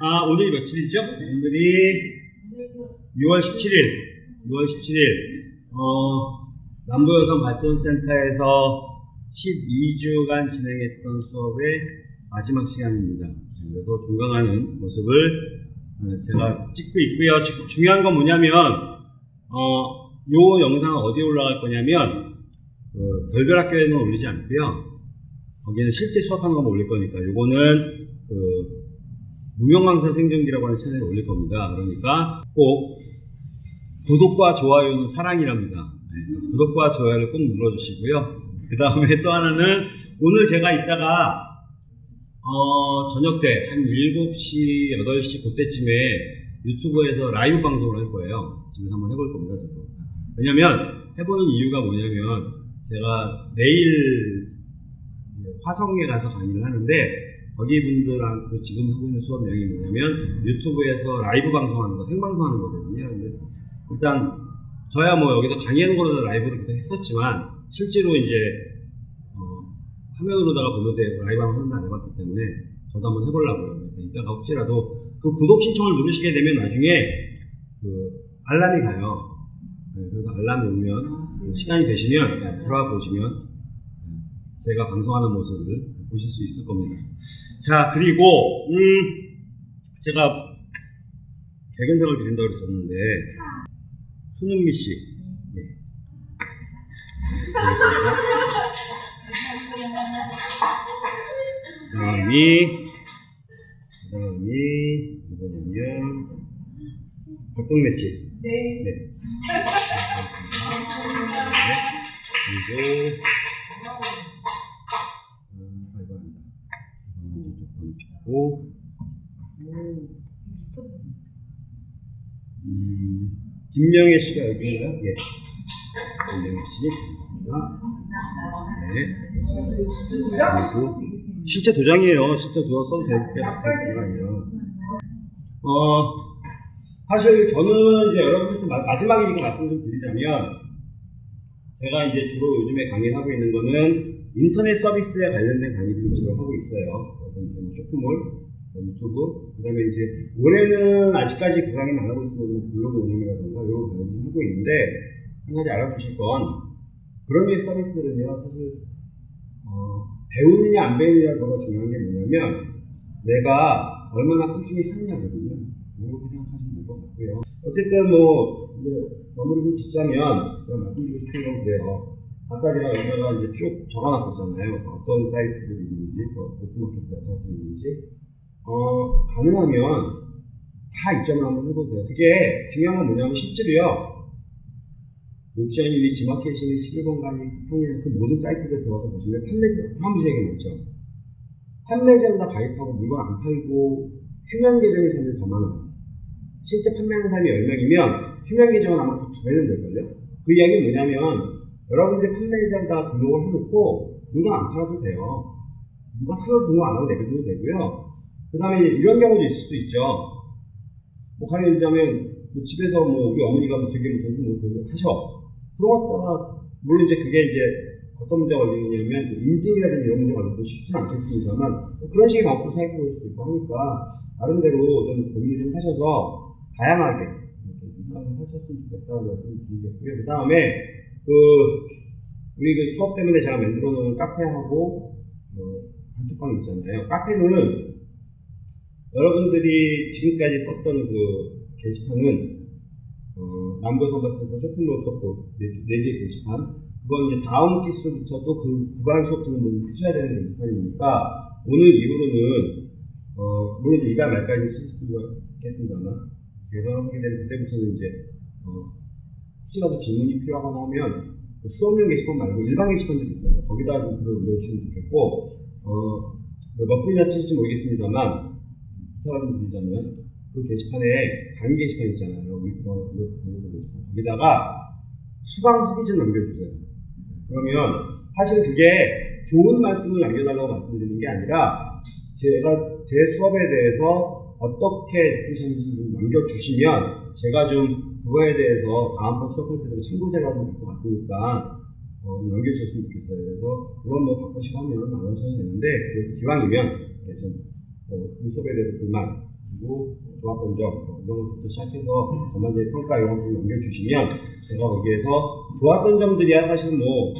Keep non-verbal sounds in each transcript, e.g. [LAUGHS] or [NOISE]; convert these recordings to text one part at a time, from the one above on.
아, 오늘이 며칠이죠? 오늘이 6월 17일. 6월 17일. 어, 남부여성 발전센터에서 12주간 진행했던 수업의 마지막 시간입니다. 그래서 존경하는 모습을 어, 제가 찍고 있고요. 주- 중요한 건 뭐냐면, 어, 요 영상은 어디에 올라갈 거냐면, 그 별별 학교에는 올리지 않고요. 거기는 실제 수업하는 것만 올릴 거니까, 요거는 그 무명강사 생존기라고 하는 채널에 올릴 겁니다. 그러니까 꼭 구독과 좋아요는 사랑이랍니다. 네, 구독과 좋아요를 꼭 눌러주시고요. 그 다음에 또 하나는 오늘 제가 이따가 어, 저녁 때 한 7시, 8시 그때쯤에 유튜브에서 라이브 방송을 할 거예요. 집에서 한번 해볼 겁니다. 저도. 왜냐면 해보는 이유가 뭐냐면 제가 내일 화성에 가서 강의를 하는데 거기 분들하고 지금 하고 있는 수업 내용이 뭐냐면 유튜브에서 라이브 방송하는 거, 생방송하는 거거든요. 근데 일단 저야 뭐 여기서 강의하는 거로 라이브를 계속 했었지만 실제로 이제 어, 화면으로다가 보는데 라이브 방송 안 해봤기 때문에 저도 한번 해보려고요. 이따가 혹시라도 그 구독 신청을 누르시게 되면 나중에 그 알람이 가요. 네, 그래서 알람이 오면 그 시간이 되시면 들어와 보시면 네, 제가 방송하는 모습을 보실 수 있을 겁니다. 자, 그리고, 음, 제가 개근상을 드린다고 그랬었는데, 손흥미 씨. 네. 그 다음이, 그 다음이, 누구냐면, 박동래 씨. 네. 네. [LAUGHS] 그리고 5 음, 김명혜 씨가 여기인가? 예. 김명혜 씨. 네. 그리고 실제 도장이에요. 실제 도장 써도 되게 바뀌었구요 어, 사실 저는 이제 여러분들께 마지막에 이거 말씀 좀 드리자면 제가 이제 주로 요즘에 강의를 하고 있는 거는 인터넷 서비스에 관련된 강의들을 주로 하고 있어요. 뭐 쇼핑몰, 뭐 유튜브, 그 다음에 이제 올해는 아직까지 그 강의는 안 하고 있으면 뭐 블로그 운영이라든가 이런 강의를 하고 있는데 한 가지 알아두실 건 그런 류의 서비스들은요 사실 어, 배우느냐 안 배우느냐가 중요한 게 뭐냐면 내가 얼마나 꾸준히 하느냐거든요. 그렇게 생각하시면 될 것 같고요. 어쨌든 뭐 이제 마무리 좀 짓자면 제가 말씀드리고 싶은 건 그래요. 아까 제가 여기다가 이제 쭉 적어놨었잖아요. 어떤 사이트들이 있는지, 또 오픈마켓 게 있는지. 어, 가능하면 다 입점을 한번 해보세요. 그게 중요한 건 뭐냐면 실제로요. 옵션이 지마켓이니 11번 가니 쿠팡이나 그 모든 사이트들 들어가서 보시면 판매자, 판매자가 많죠. 판매자보다 가입하고 물건 안 팔고 휴면 계정의 사람들이 더 많아요. 실제 판매하는 사람이 10명이면 휴면 계정은 아마 두 배는 될걸요? 그 이야기는 뭐냐면 여러분들이 판매자에다 등록을 해놓고 물건 안 팔아도 돼요. 누가 하나도 등록 안 하고 내버려도 되고요. 그 다음에 이런 경우도 있을 수도 있죠. 뭐 가령 얘기하자면 뭐 집에서 뭐 우리 어머니가 뭐 되게 뭐 전수 뭐거 하셔. 그러다가 물론 이제 그게 이제 어떤 문제가 걸리느냐면 그 인증이라든지 이런 문제가 걸려도 쉽지는 않겠습니다만 뭐 그런 식의 방법도 생각해 볼 수도 있고 하니까 나름대로 좀 고민을 좀 하셔서 다양하게 생각을 하셨으면 좋겠다는 말씀을 드리겠고요. 그 다음에 그 우리 그 수업 때문에 제가 만들어 놓은 카페하고 어, 단톡방 있잖아요. 카페는 여러분들이 지금까지 썼던 그 게시판은 어, 남부선발센터 쇼핑몰 수업 네, 네개 게시판 그건 이제 다음 기수부터 또그 구간 수업 듣는 분이 하셔야 되는 게시판이니까 오늘 이후로는 어, 물론 이달 말까지 쓸 수가 있겠습니다만 개설하게 되면 그때부터는 이제 어, 혹시라도 질문이 필요하거나 하면 그 수업용 게시판 말고 일반 게시판들이 있어요. 거기다 좀 글을 올려주시면 좋겠고 어, 뭐몇 분이나 쓰실지 모르겠습니다만 부탁을 좀 드리자면 그 게시판에 강의 게시판 있잖아요. 우리 그거 게시판 거기다가 수강 후기 좀 남겨주세요. 그러면 사실 그게 좋은 말씀을 남겨달라고 말씀드리는 게 아니라 제가 제 수업에 대해서 어떻게 느끼셨는지 좀 남겨주시면 제가 좀 그거에 대해서 다음번 수업할 때도 참고자료가 좀될것 같으니까 어, 좀 남겨주셨으면 좋겠어요. 그래서 물론 뭐 바꾸시고 하면 안 하셔도 되는데 그래도 기왕이면 이렇게 좀 어, 우리 수업에 대해서 불만, 그리고 좋았던 점, 뭐 이런 것부터 시작해서 전반적인 평가 이런 것들 남겨주시면 제가 거기에서 좋았던 점들이야 사실 뭐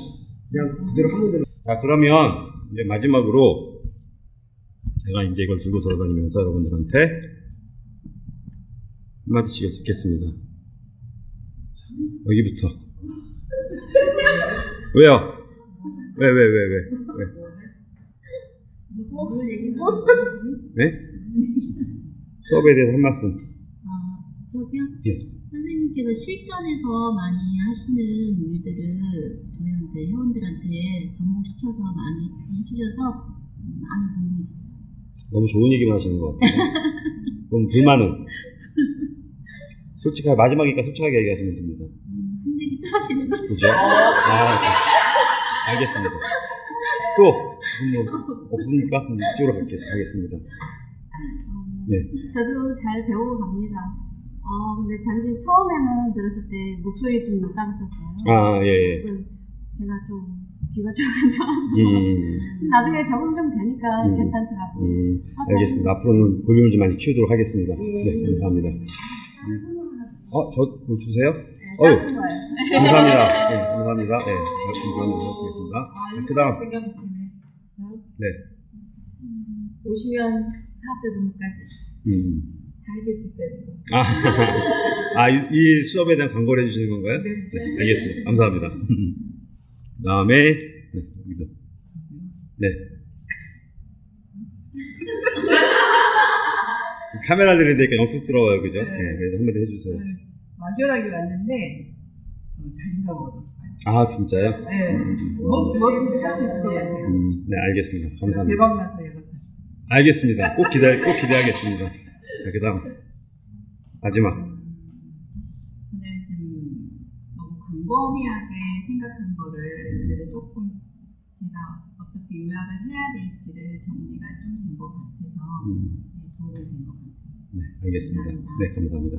그냥 그대로 하면 되는. 자 그러면 이제 마지막으로 제가 이제 이걸 들고 돌아다니면서 여러분들한테 한마디씩 듣겠습니다. 자, 여기부터. 왜요? 왜, 왜, 왜, 왜, 왜? 네? 수업에 대해서 한 말씀. 아, 수업이요? 예. 선생님께서 실전에서 많이 하시는 일들을 저희한테 회원들한테 접목시켜서 많이 해주셔서 음, 많은 도움이 됐어요. 너무 좋은 얘기만 하시는 것 같아요. 그럼 불만은? [LAUGHS] 솔직하게, 마지막이니까 솔직하게 얘기하시면 됩니다. 음, 힘들기 하시는 거. 그죠? 아, 네. 알겠습니다. 또, 뭐, 없습니까? 그럼 이쪽으로 갈게, 가겠습니다. 어, 네. 저도 잘 배우고 갑니다. 어, 근데 단지 처음에는 들었을 때 목소리 좀 작았었어요. 아, 예, 예. 그 제가 좀 귀가 좀 안 좋아서 음, 나중에 적응 좀 되니까 음. 괜찮더라고요. 음, 알겠습니다. 앞으로는 볼륨을 좀 많이 키우도록 하겠습니다. 예. 네, 감사합니다. 어, 저, 뭐 주세요? 네, 거예요. 감사합니다. 네, 감사합니다. 네, 감사합니다. 드리겠습니다. 자, 그 다음, 네. 오시면 사업자 등록까지 음. 다 해줄 수 거. 아, [LAUGHS] 아 이, 이 수업에 대한 광고를 해주시는 건가요? 네. 네, 알겠습니다. 감사합니다. 그 [LAUGHS] 다음에, 네, 여기도. 네. [LAUGHS] 카메라 들이니까 영쑥스러워요, 그죠? 네, 네. 그래서 한마디 해주세요. 막연하게 왔는데 어, 자신감 얻었어요. 아, 진짜요? 네. 뭐, 뭐든지 할수 있을 것 같아요. 음, 네, 알겠습니다. 감사합니다. 대박 나서 연락하시죠. 알겠습니다. 꼭 기대, 꼭 기대하겠습니다. 자, 그 다음. 마지막. 저는 좀 너무 광범위하게 생각한 거를 이제 조금 제가 어떻게 요약을 해야 될지를 정리가 좀 된 것 같아서 음, 네, 도움이 된 것 같아요. 네, 알겠습니다. 네, 감사합니다.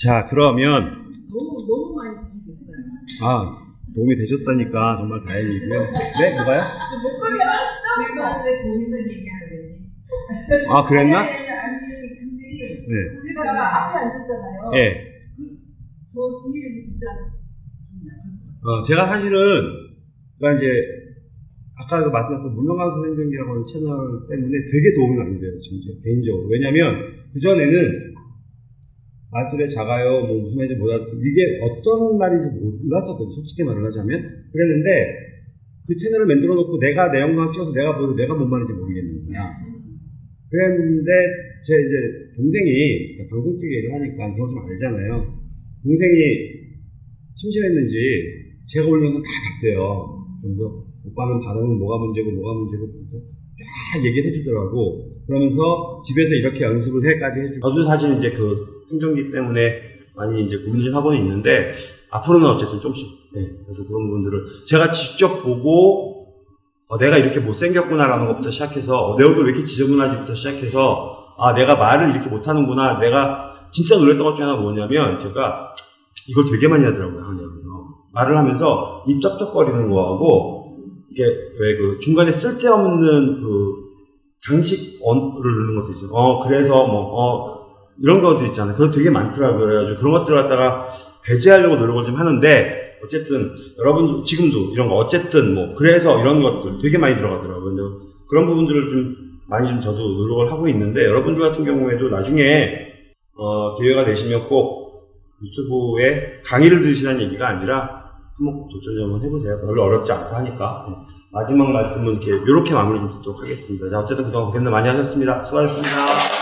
자, 그러면, 너무 너무 많이 도움이 됐어요. 아, 도움이 되셨다니까 정말 다행이고요. 네, 뭐가요? 목소리가 좀왜 본인만 얘기하려니? 아, 그랬나? 아니 근데 네. 제가 앞에 앉았잖아요. 예. 저 뒤에 진짜. 어, 제가 사실은, 그러니까 이제, 아까 그 말씀하셨던 문명강 선생님이라고 하는 채널 때문에 되게 도움이 많이 돼요, 진짜, 개인적으로. 왜냐면, 그 전에는, 말술에 작아요, 뭐 무슨 말인지 몰라, 이게 어떤 말인지 몰랐었거든요, 솔직히 말을 하자면. 그랬는데, 그 채널을 만들어 놓고 내가 내 영상 찍어서 내가 보도 내가 뭔 말인지 모르겠는 거야. 그랬는데, 제 이제 동생이 방송 쪽에 일을 하니까 그거 좀 알잖아요. 동생이 심심했는지 제가 올린 건다 봤대요. 그래서 오빠는 발음은 뭐가 문제고 뭐가 문제고 쫙 얘기를 해주더라고. 그러면서 집에서 이렇게 연습을 해까지 해주고. 저도 사실 이제 그 생존기 때문에 많이 이제 고민을 하고는 있는데 앞으로는 어쨌든 조금씩 네, 그래서 그런 부분들을 제가 직접 보고 어, 내가 이렇게 못생겼구나라는 것부터 시작해서 어, 내 얼굴 왜 이렇게 지저분하지부터 시작해서 아 내가 말을 이렇게 못하는구나. 내가 진짜 놀랬던 것 중에 하나 뭐냐면 제가 이걸 되게 많이 하더라고요 하냐면서. 말을 하면서 입 쩍쩍거리는 거하고 이게 왜 그 중간에 쓸데없는 그 장식 언를 넣는 것도 있어요. 어 그래서 뭐어 이런 것도 있잖아요 그거 되게 많더라고요 그래가지고 그런 것들 갖다가 배제하려고 노력을 좀 하는데 어쨌든 여러분 지금도 이런 거 어쨌든 뭐 그래서 이런 것들 되게 많이 들어가더라고요. 그런 부분들을 좀 많이 좀 저도 노력을 하고 있는데 여러분들 같은 경우에도 나중에 어, 기회가 되시면 꼭 유튜브에 강의를 들으시라는 얘기가 아니라 한번 도전 좀 한번 해보세요. 별로 어렵지 않고 하니까 네. 마지막 말씀은 이렇게 이렇게 마무리 좀 짓도록 하겠습니다. 자 어쨌든 그동안 고생들 많이 하셨습니다. 수고하셨습니다.